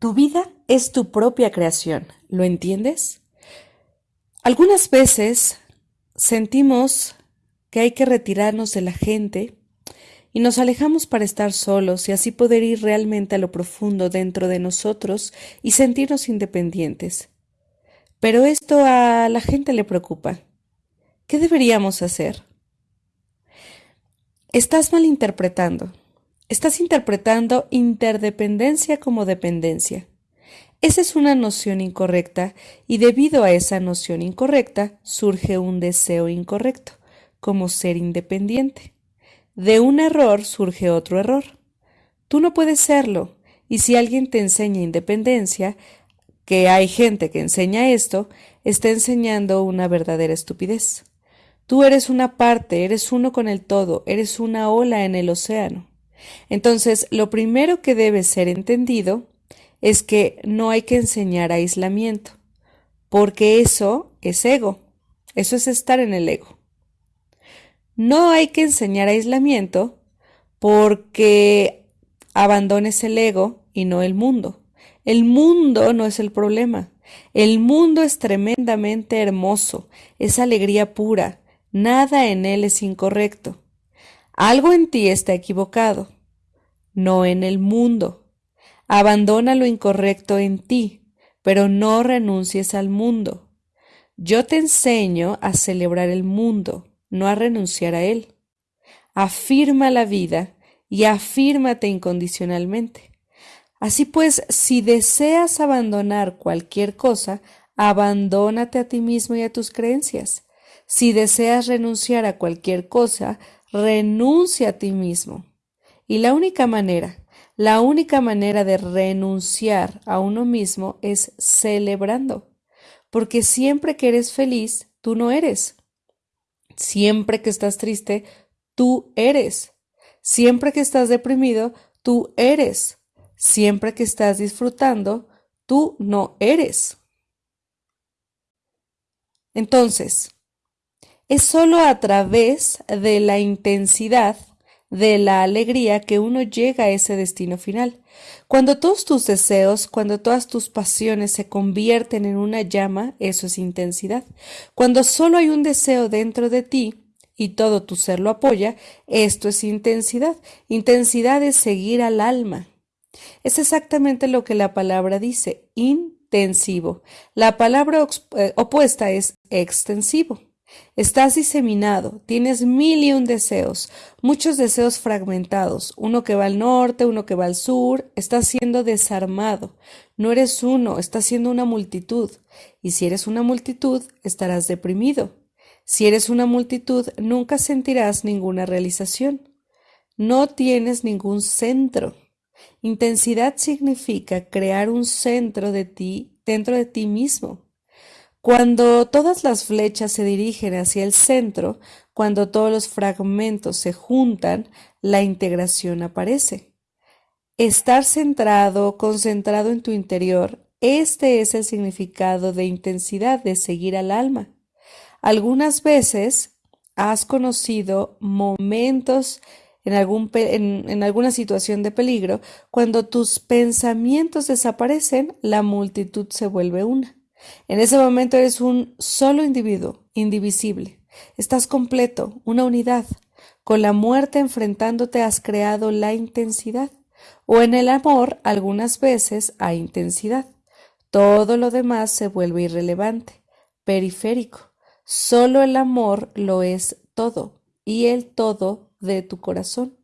Tu vida es tu propia creación, ¿lo entiendes? Algunas veces sentimos que hay que retirarnos de la gente y nos alejamos para estar solos y así poder ir realmente a lo profundo dentro de nosotros y sentirnos independientes. Pero esto a la gente le preocupa. ¿Qué deberíamos hacer? Estás malinterpretando. Estás interpretando interdependencia como dependencia. Esa es una noción incorrecta y debido a esa noción incorrecta surge un deseo incorrecto, como ser independiente. De un error surge otro error. Tú no puedes serlo, y si alguien te enseña independencia, que hay gente que enseña esto, está enseñando una verdadera estupidez. Tú eres una parte, eres uno con el todo, eres una ola en el océano. Entonces, lo primero que debe ser entendido es que no hay que enseñar aislamiento, porque eso es ego, eso es estar en el ego. No hay que enseñar aislamiento porque abandones el ego y no el mundo. El mundo no es el problema. El mundo es tremendamente hermoso, es alegría pura, nada en él es incorrecto. Algo en ti está equivocado, no en el mundo. Abandona lo incorrecto en ti, pero no renuncies al mundo. Yo te enseño a celebrar el mundo, no a renunciar a él. Afirma la vida y afírmate incondicionalmente. Así pues, si deseas abandonar cualquier cosa, abandónate a ti mismo y a tus creencias. Si deseas renunciar a cualquier cosa, renuncia a ti mismo. Y la única manera, la única manera de renunciar a uno mismo es celebrando, porque siempre que eres feliz, tú no eres. Siempre que estás triste, tú eres. Siempre que estás deprimido, tú eres. Siempre que estás disfrutando, tú no eres. Entonces, es solo a través de la intensidad de la alegría que uno llega a ese destino final. Cuando todos tus deseos, cuando todas tus pasiones se convierten en una llama, eso es intensidad. Cuando solo hay un deseo dentro de ti y todo tu ser lo apoya, esto es intensidad. Intensidad es seguir al alma. Es exactamente lo que la palabra dice, intensivo. La palabra eh, opuesta es extensivo. Estás diseminado, tienes mil y un deseos, muchos deseos fragmentados, uno que va al norte, uno que va al sur, estás siendo desarmado. No eres uno, estás siendo una multitud. Y si eres una multitud, estarás deprimido. Si eres una multitud, nunca sentirás ninguna realización. No tienes ningún centro. Intensidad significa crear un centro de ti dentro de ti mismo. Cuando todas las flechas se dirigen hacia el centro, cuando todos los fragmentos se juntan, la integración aparece. Estar centrado, concentrado en tu interior, este es el significado de intensidad de seguir al alma. Algunas veces has conocido momentos en, alguna situación de peligro, cuando tus pensamientos desaparecen, la multitud se vuelve una. En ese momento eres un solo individuo, indivisible. Estás completo, una unidad. Con la muerte enfrentándote has creado la intensidad. O en el amor algunas veces hay intensidad. Todo lo demás se vuelve irrelevante, periférico. Solo el amor lo es todo y el todo de tu corazón.